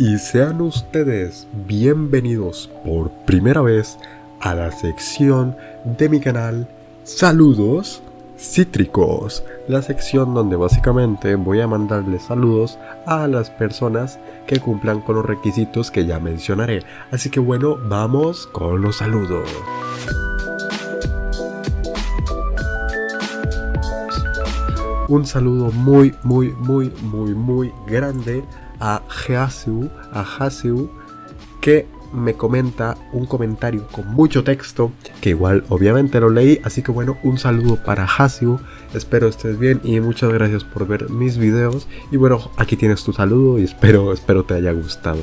Y sean ustedes bienvenidos por primera vez a la sección de mi canal Saludos Cítricos, la sección donde básicamente voy a mandarles saludos a las personas que cumplan con los requisitos que ya mencionaré. Así que bueno, vamos con los saludos. Un saludo muy, muy, muy, muy, muy grande a Hasu, a Hasu, que me comenta un comentario con mucho texto, que igual obviamente lo leí, así que bueno, un saludo para Hasu, espero estés bien y muchas gracias por ver mis videos, y bueno, aquí tienes tu saludo y espero, espero te haya gustado.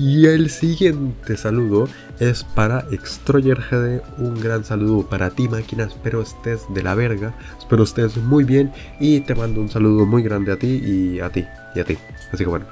Y el siguiente saludo es para Extroyer GD, un gran saludo para ti máquina, espero estés de la verga, espero estés muy bien. Y te mando un saludo muy grande a ti y a ti, y a ti, así que bueno.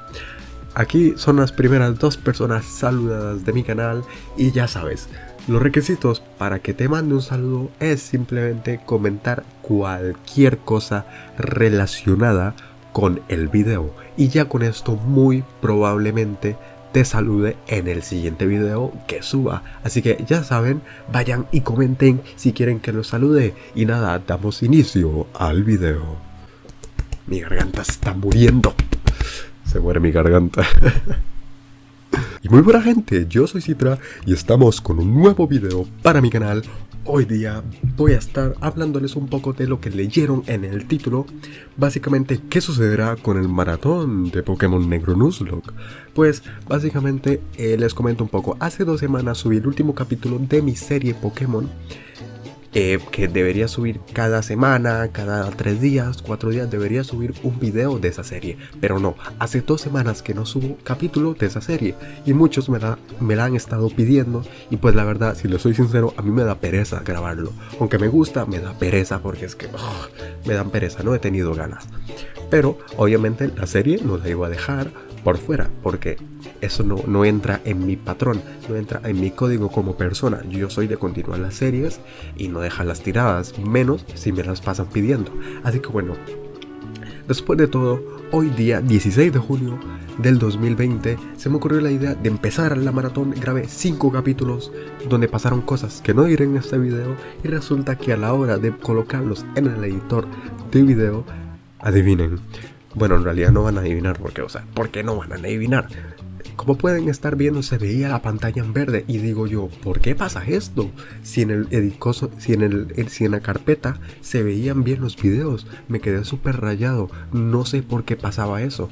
Aquí son las primeras dos personas saludadas de mi canal. Y ya sabes, los requisitos para que te mande un saludo es simplemente comentar cualquier cosa relacionada con el video. Y ya con esto muy probablemente te salude en el siguiente video que suba. Así que ya saben, vayan y comenten si quieren que los salude. Y nada, damos inicio al video. Mi garganta está muriendo. Se muere mi garganta. y muy buena gente, yo soy Citra y estamos con un nuevo video para mi canal. Hoy día voy a estar hablándoles un poco de lo que leyeron en el título, básicamente qué sucederá con el maratón de Pokémon Negro Nuzlocke. Pues básicamente eh, les comento un poco, hace dos semanas subí el último capítulo de mi serie Pokémon eh, que debería subir cada semana, cada tres días, cuatro días, debería subir un video de esa serie. Pero no, hace dos semanas que no subo capítulo de esa serie y muchos me la, me la han estado pidiendo y pues la verdad, si lo soy sincero, a mí me da pereza grabarlo. Aunque me gusta, me da pereza porque es que me dan pereza, no he tenido ganas. Pero obviamente la serie no la iba a dejar por fuera, porque eso no, no entra en mi patrón, no entra en mi código como persona. Yo soy de continuar las series y no dejar las tiradas, menos si me las pasan pidiendo. Así que bueno, después de todo, hoy día 16 de junio del 2020 se me ocurrió la idea de empezar la maratón, grabé 5 capítulos donde pasaron cosas que no diré en este video y resulta que a la hora de colocarlos en el editor de video, adivinen, bueno, en realidad no van a adivinar porque, o sea, ¿por qué no van a adivinar? Como pueden estar viendo, se veía la pantalla en verde y digo yo, ¿por qué pasa esto? Si en el edicoso, si en el, si en la carpeta se veían bien los videos, me quedé súper rayado, no sé por qué pasaba eso.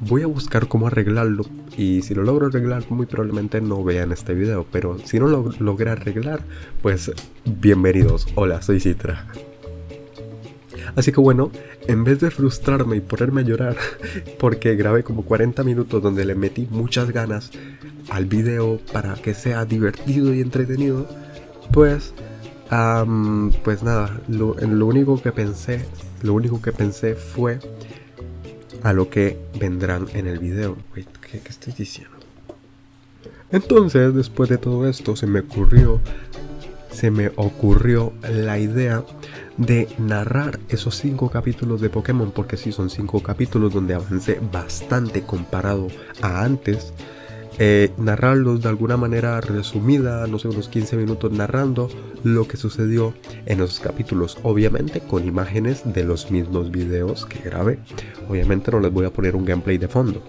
Voy a buscar cómo arreglarlo y si lo logro arreglar muy probablemente no vean este video, pero si no lo logré arreglar, pues bienvenidos. Hola, soy Citra. Así que bueno, en vez de frustrarme y ponerme a llorar porque grabé como 40 minutos donde le metí muchas ganas al video para que sea divertido y entretenido, pues, pues nada, lo, único que pensé, lo único que pensé fue a lo que vendrán en el video. Wait, ¿qué, ¿qué, estoy diciendo? Entonces, después de todo esto, se me ocurrió, se me ocurrió la idea de narrar esos cinco capítulos de Pokémon, porque sí son cinco capítulos donde avancé bastante comparado a antes. Eh, narrarlos de alguna manera resumida, no sé, unos 15 minutos narrando lo que sucedió en esos capítulos, obviamente con imágenes de los mismos videos que grabé. Obviamente no les voy a poner un gameplay de fondo,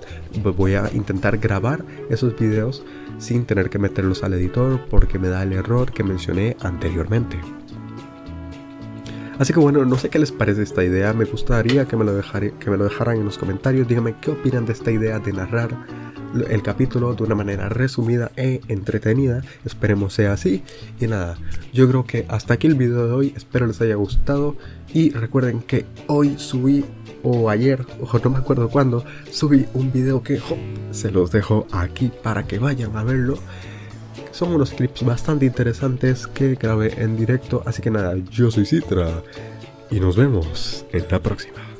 voy a intentar grabar esos videos sin tener que meterlos al editor porque me da el error que mencioné anteriormente. Así que bueno, no sé qué les parece esta idea, me gustaría que me, lo que me lo dejaran en los comentarios, díganme qué opinan de esta idea de narrar el capítulo de una manera resumida e entretenida, esperemos sea así. Y nada, yo creo que hasta aquí el video de hoy, espero les haya gustado y recuerden que hoy subí o ayer, o no me acuerdo cuándo, subí un video que se los dejo aquí para que vayan a verlo. Son unos clips bastante interesantes que grabé en directo, así que nada, yo soy Citra y nos vemos en la próxima.